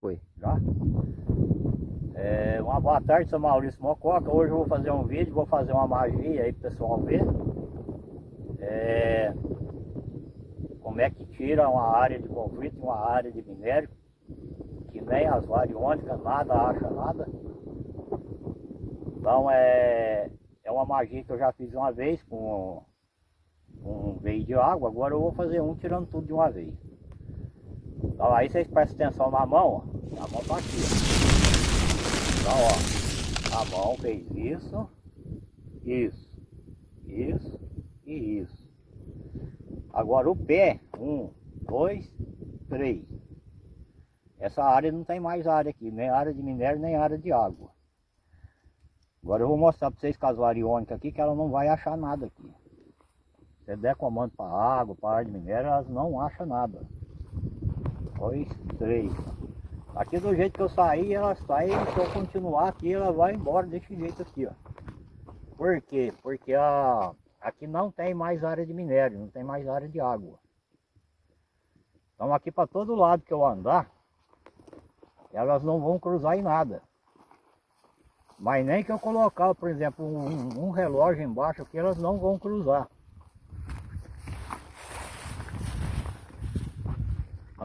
Foi, já? É, uma boa tarde, sou Maurício Mococa. Hoje eu vou fazer um vídeo, vou fazer uma magia aí pro pessoal ver. É, como é que tira uma área de conflito uma área de minério. Que nem as variônicas, nada acha nada. Então é, é uma magia que eu já fiz uma vez com, com um veio de água. Agora eu vou fazer um tirando tudo de uma vez. Então aí vocês prestem atenção na mão, ó. A mão tá aqui, ó. Então, ó. A mão fez isso, isso, isso e isso. Agora o pé, um, dois, três. Essa área não tem mais área aqui, nem área de minério, nem área de água. Agora eu vou mostrar para vocês com as variônicas aqui que ela não vai achar nada aqui. Se der comando para água, para área de minério, elas não acham nada dois, três. Aqui do jeito que eu saí, ela sai, se eu continuar aqui, ela vai embora desse jeito aqui, ó. Por quê? Porque a, aqui não tem mais área de minério, não tem mais área de água. Então aqui para todo lado que eu andar, elas não vão cruzar em nada. Mas nem que eu colocar, por exemplo, um, um relógio embaixo aqui, elas não vão cruzar.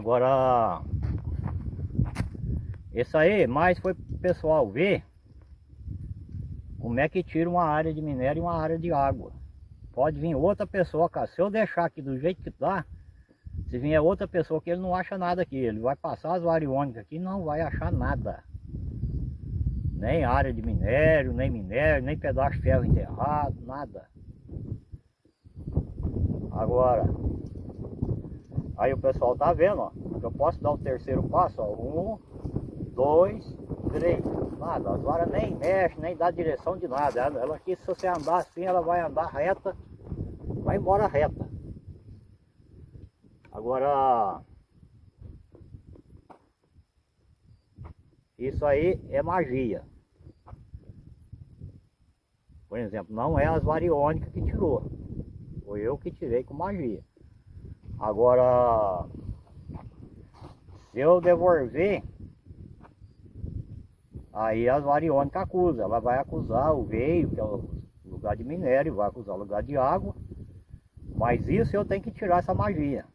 Agora, isso aí mais foi pro pessoal ver como é que tira uma área de minério e uma área de água. Pode vir outra pessoa, cara. Se eu deixar aqui do jeito que tá, se vier outra pessoa que ele não acha nada aqui, ele vai passar as variônicas aqui e não vai achar nada. Nem área de minério, nem minério, nem pedaço de ferro enterrado, nada. Agora, Aí o pessoal tá vendo, ó. Eu posso dar o terceiro passo, ó. Um, dois, três. Nada, as varas nem mexe, nem dá direção de nada. Ela, ela aqui, se você andar assim, ela vai andar reta, vai embora reta. Agora, isso aí é magia. Por exemplo, não é as variônicas que tirou. Foi eu que tirei com magia. Agora, se eu devolver, aí as variônicas acusam. Ela vai acusar o veio, que é o lugar de minério, vai acusar o lugar de água. Mas isso eu tenho que tirar essa magia.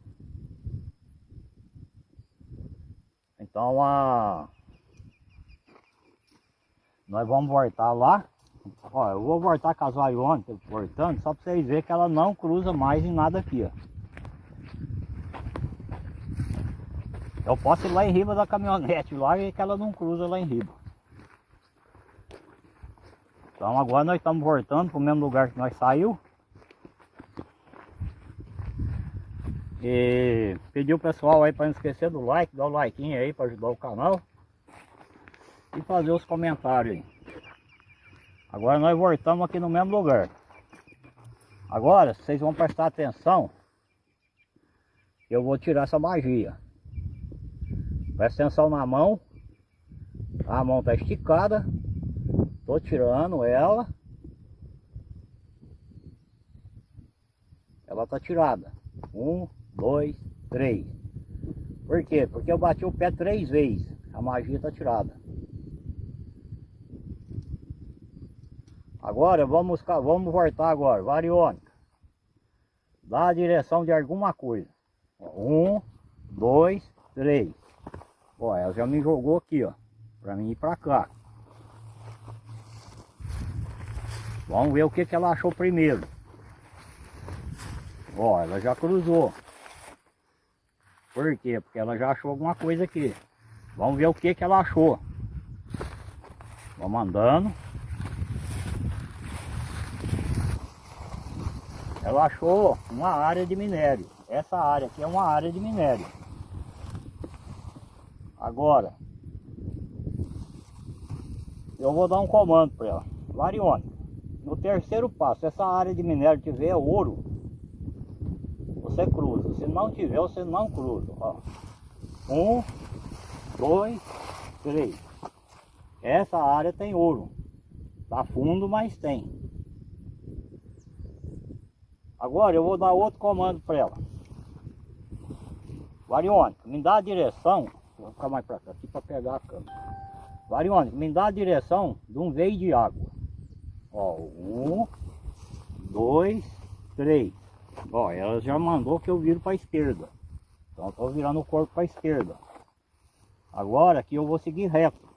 Então, a... nós vamos voltar lá. Ó, eu vou voltar com as variônicas, voltando, só para vocês verem que ela não cruza mais em nada aqui, ó. Eu posso ir lá em riba da caminhonete lá e que ela não cruza lá em riba. Então agora nós estamos voltando para o mesmo lugar que nós saiu. E pedir o pessoal aí para não esquecer do like, dar o like aí para ajudar o canal. E fazer os comentários aí. Agora nós voltamos aqui no mesmo lugar. Agora, vocês vão prestar atenção. Eu vou tirar essa magia. Presta atenção na mão. A mão está esticada. Tô tirando ela. Ela tá tirada. Um, dois, três. Por quê? Porque eu bati o pé três vezes. A magia tá tirada. Agora vamos, vamos voltar agora. Variônica. Dá a direção de alguma coisa. Um, dois, três. Ó, ela já me jogou aqui, ó. Pra mim ir pra cá. Vamos ver o que, que ela achou primeiro. Ó, ela já cruzou. Por quê? Porque ela já achou alguma coisa aqui. Vamos ver o que, que ela achou. Vamos andando. Ela achou uma área de minério. Essa área aqui é uma área de minério. Agora, eu vou dar um comando para ela. Varione, no terceiro passo, essa área de minério tiver ouro, você cruza. Se não tiver, você não cruza. Ó. Um, dois, três. Essa área tem ouro. Tá fundo, mas tem. Agora eu vou dar outro comando para ela. Variônica, me dá a direção Vou ficar mais pra cá, aqui pra pegar a câmera. Varione, me dá a direção de um veio de água. Ó, um, dois, três. Ó, ela já mandou que eu viro para a esquerda. Então eu tô virando o corpo para a esquerda. Agora aqui eu vou seguir reto.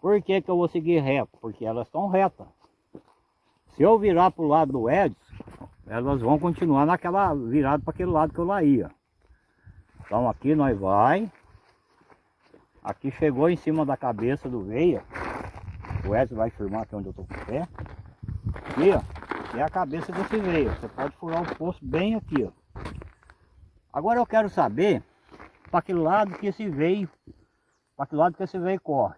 Por que que eu vou seguir reto? Porque elas estão retas. Se eu virar para o lado do Edson, elas vão continuar naquela virada para aquele lado que eu lá ia. Então aqui nós vai. Aqui chegou em cima da cabeça do veia. O Edson vai firmar aqui onde eu tô com o pé. Aqui, ó, é a cabeça desse veio. Você pode furar o poço bem aqui, ó. Agora eu quero saber para que lado que esse veio, para que lado que esse veio corre.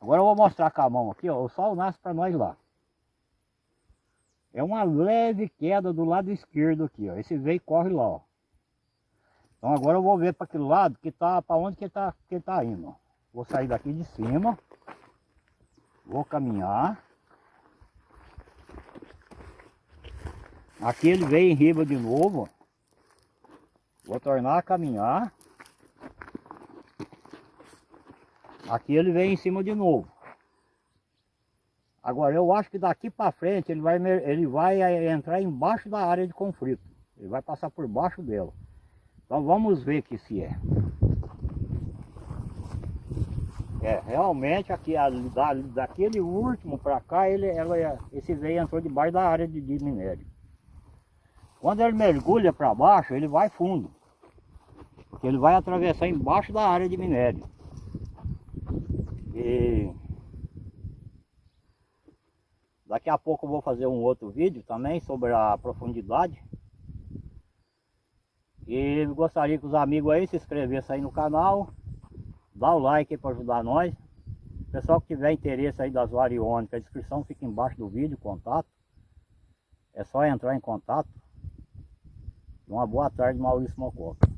Agora eu vou mostrar com a mão aqui, ó, o sol nasce para nós lá. É uma leve queda do lado esquerdo aqui, ó. Esse veio corre lá, ó. Então agora eu vou ver para aquele lado que tá, para onde que ele tá, que ele tá indo. Vou sair daqui de cima. Vou caminhar. Aqui ele veio em riba de novo. Vou tornar a caminhar. Aqui ele vem em cima de novo. Agora eu acho que daqui para frente ele vai, ele vai eh, entrar embaixo da área de conflito. Ele vai passar por baixo dela. Então vamos ver que se é. É, realmente aqui da, daquele último para cá, ele, ela, esse veio entrou debaixo da área de, de minério. Quando ele mergulha para baixo, ele vai fundo. Porque ele vai atravessar embaixo da área de minério. E daqui a pouco eu vou fazer um outro vídeo também sobre a profundidade. E gostaria que os amigos aí se inscrevessem aí no canal. Dá o like para ajudar nós. Pessoal que tiver interesse aí das variônicas, a descrição fica embaixo do vídeo, contato. É só entrar em contato. Uma boa tarde, Maurício Mococa.